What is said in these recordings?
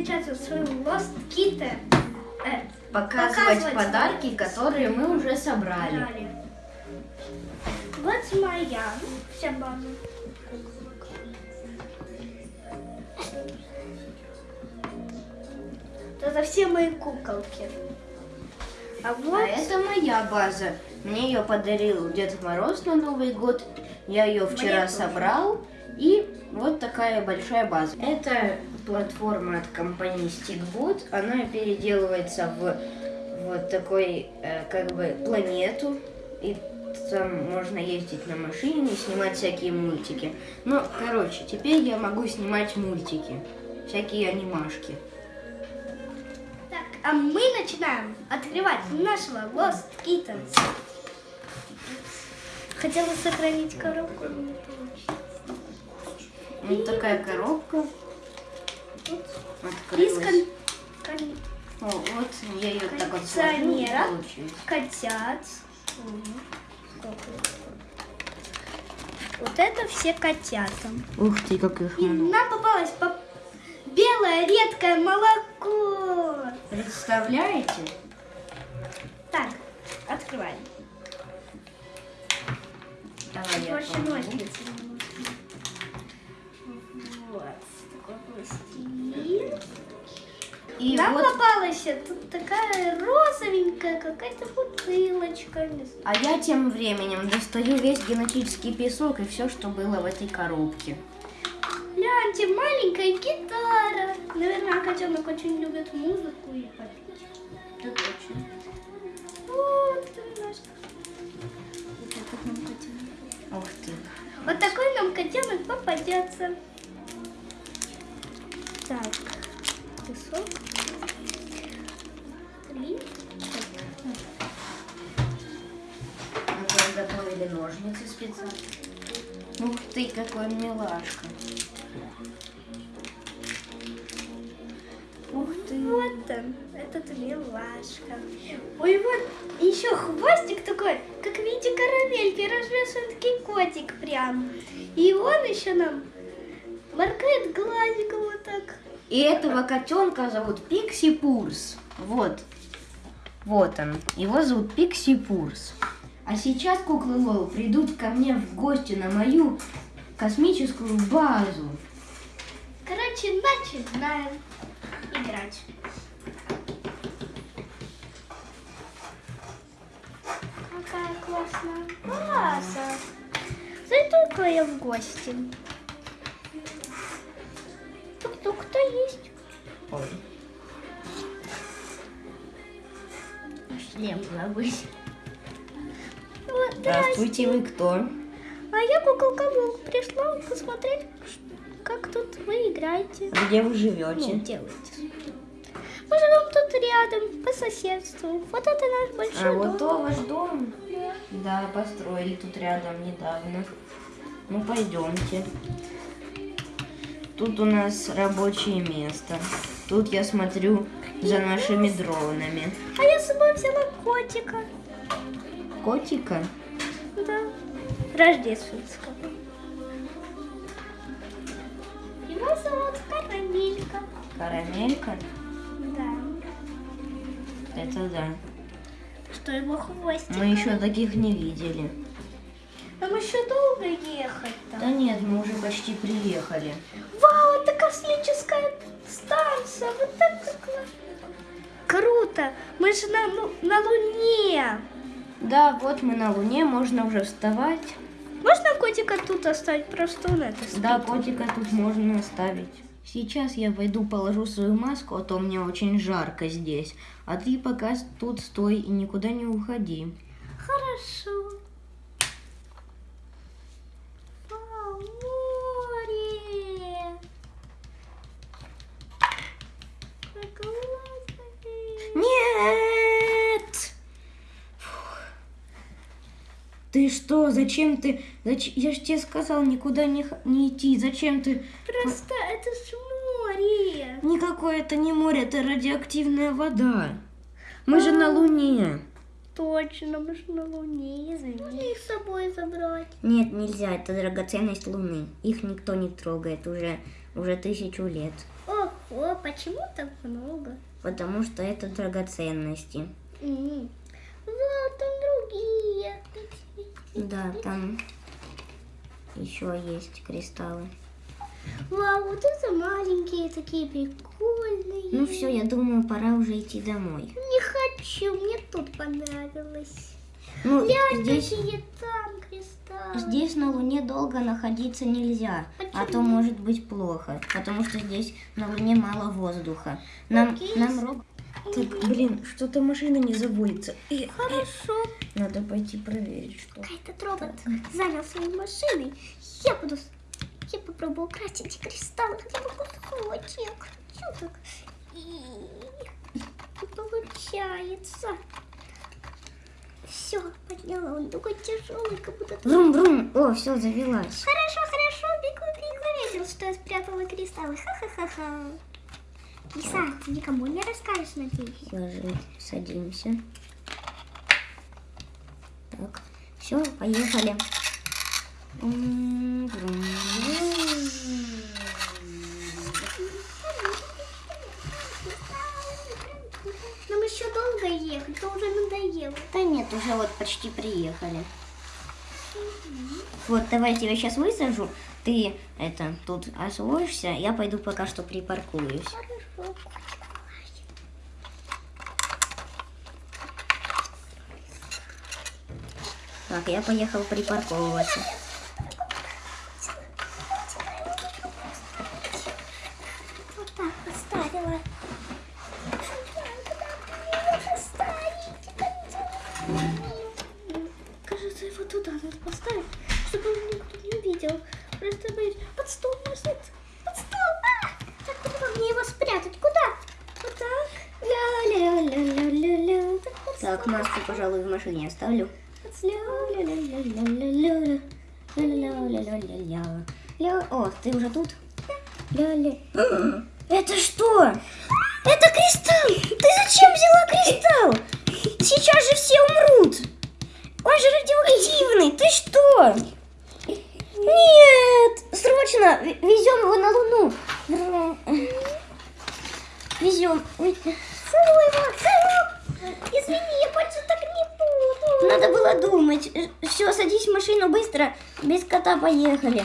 встречаться с своим Lost Kitty. Э, Показывать, Показывать подарки, которые мы уже собрали. Далее. Вот моя вся база. Это все мои куколки. А вот А это моя база. Мне ее подарил Дед Мороз на Новый год. Я ее вчера собрал. И вот такая большая база. Это платформа от компании Stickbot. Она переделывается в вот такой, э, как бы, планету. И там можно ездить на машине, снимать всякие мультики. Ну, короче, теперь я могу снимать мультики. Всякие анимашки. так, а мы начинаем открывать нашего Lost Kittens. Хотела сохранить коробку, но не получилось. Вот такая коробка. Открылась. О, вот я ее так вот сложу, котят. Вот это все котята. Ух ты, как их И нам попалось по- белое редкое молоко. Представляете? Так, открываем. Давай я Больше ножницы И Нам вот, попалась тут такая розовенькая какая-то бутылочка. А я тем временем достаю весь генетический песок и все, что было в этой коробке. Гляньте, маленькая гитара. Наверное, котенок очень любит музыку и попить. Да точно. Вот, Вот этот нам котенок. Ух ты. Вот такой нам котенок попадется. Так, песок. Подготовили ножницы специально. Ух ты, какой милашка. Ух ты. Вот он, этот милашка. Ой, вот еще хвостик такой, как в виде карамельки, развешенный котик прям. И он еще нам моргает глазиком вот так. И этого котенка зовут Пикси Пурс. Вот. Вот он. Его зовут Пикси Пурс. А сейчас куклы Лол придут ко мне в гости на мою космическую базу. Короче, начинаем играть. Какая классная база. Зайду-ка я в гости. Тук-тук, кто есть? Ой. Шлем забыть. Вот, Здравствуйте, вы кто? А я куколка Бог пришла посмотреть, как тут вы играете. Где вы Ну, живете? делаете. Мы живем тут рядом, по соседству. Вот это наш большой А вот дом. то ваш дом? Да. Да, построили тут рядом недавно. Ну, пойдемте. Тут у нас рабочее место. Тут я смотрю за нашими дронами. А я с собой взяла котика. Котика? Да. Рождественского. Его зовут Карамелька. Карамелька? Да. Это да. Что его хвостик. Мы еще таких не видели. Нам еще долго ехать там. Да нет, мы уже почти приехали. Вау, это космическая станция. Вот это классно. Круто. Мы же на, Лу- на Луне. Да, вот мы на Луне, можно уже вставать. Можно котика тут оставить? Просто он это спит. Да, котика тут можно оставить. Сейчас я пойду положу свою маску, а то мне очень жарко здесь. А ты пока тут стой и никуда не уходи. Хорошо. Вау, море. Как классно. Нет! Фух. Ты что, зачем ты... зач- Я же тебе сказал никуда не, не идти. Зачем ты... Просто это ж море. Никакое это не море, это радиоактивная вода. Мы же на Луне. Точно, мы же на Луне, извини. Можно их с собой забрать? Нет, нельзя, это драгоценность Луны. Их никто не трогает уже, уже тысячу лет. О, О, почему так много? Потому что это драгоценности. М. Вот там другие. Да, там еще есть кристаллы. Вау, вот это маленькие, такие прикольные. Ну все, я думаю, пора уже идти домой. Не хочу, мне тут понравилось. Ну, Глянь, здесь, какие там кристаллы. здесь на Луне долго находиться нельзя, а то может быть плохо, потому что здесь на Луне мало воздуха. Нам, нам роб- Так, блин, что-то машина не заводится. И, Хорошо. надо пойти проверить, что. Этот робот занял своей машиной. Я буду... Я попробую украсть эти кристаллы хотя бы кусочек. Чё так? И... Не получается. Все, подняла. Он такой тяжелый, как будто... Врум-врум, о, все, завелась. Хорошо, хорошо, бегу, бегу. Заметил, что я спрятала кристаллы. Ха-ха-ха-ха. Лиса, ты никому не расскажешь, надеюсь? Ложи, садимся. Так, все, поехали. Нам еще долго ехать, то уже надоело. Да нет, уже вот почти приехали. Вот, давай я тебя сейчас высажу. Ты это тут освоишься, я пойду пока что припаркуюсь. Так, я поехал припарковываться. Вот так поставила. Кажется, его туда надо поставить, чтобы его никто не увидел. Просто боюсь. Под стол может. Под стол. А! Так, куда мне его спрятать? Куда? Вот так. Ля-ля-ля-ля-ля-ля. Так, под Так, стол. маску, пожалуй, в машине оставлю. О, ты уже тут? Это что? Это кристалл! Ты зачем взяла кристалл? Сейчас же все умрут! Он же радиоактивный! Ты что? Нет! Срочно! Везем его на Луну! Везем. Целуй его, целуй. Извини, я больше так не буду. Надо было думать. Все, садись в машину быстро. Без кота поехали.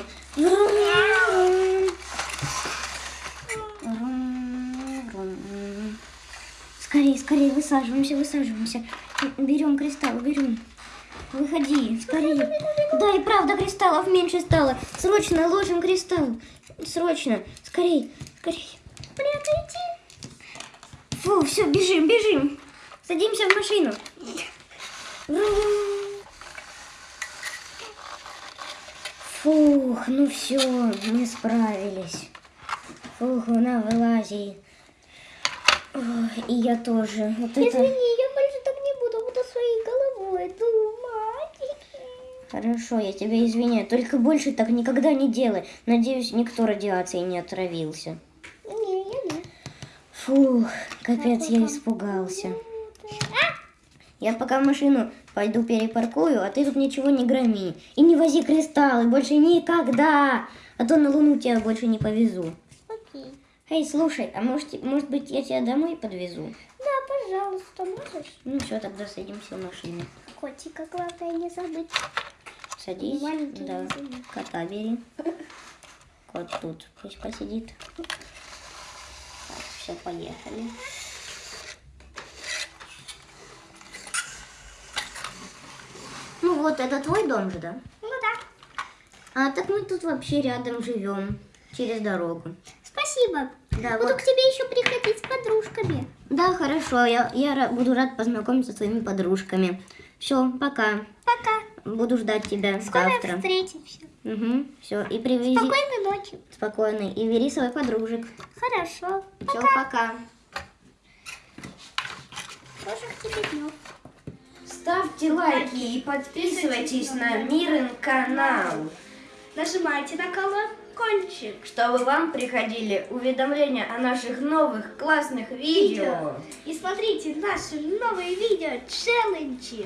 Скорее, скорее, высаживаемся, высаживаемся. Берем кристалл, берем. Выходи, скорее. Да, и правда, кристаллов меньше стало. Срочно ложим кристалл. Срочно. Скорей, скорей. Прятайте. Фу, все, бежим, бежим. Садимся в машину. Фух, ну все, мы справились. Фух, на вылази. Ой, И я тоже. Вот это... Извини, я больше так не буду, буду своей головой думать. Хорошо, я тебя извиняю. Только больше так никогда не делай. Надеюсь, никто радиацией не отравился. Не, я нет. Фух, капец, я испугался. Я пока машину пойду перепаркую, а ты тут ничего не громи. И не вози кристаллы больше никогда. А то на Луну тебя больше не повезу. Окей. Эй, слушай, а может, может быть я тебя домой подвезу? Да, пожалуйста, можешь? Ну все, тогда садимся в машину. Котика, главное не забыть. Садись. Маленький да. не Кота бери. Кот тут пусть посидит. Так, все, поехали. Вот, это твой дом же, да? Ну да. А так мы тут вообще рядом живем, через дорогу. Спасибо. Да, Буду вот. к тебе еще приходить с подружками. Да, хорошо, я, я буду рад познакомиться с твоими подружками. Все, пока. Пока. Буду ждать тебя Скоро завтра. встретимся. Угу, все, и привези Спокойной ночи. спокойно. И бери своих подружек. Хорошо. Все, пока. Хороших тебе дней. Ставьте лайки и подписывайтесь на Мирен канал, Нажимайте на колокольчик. чтобы вам приходили уведомления о наших новых классных видео. И смотрите наши новые видео челленджи.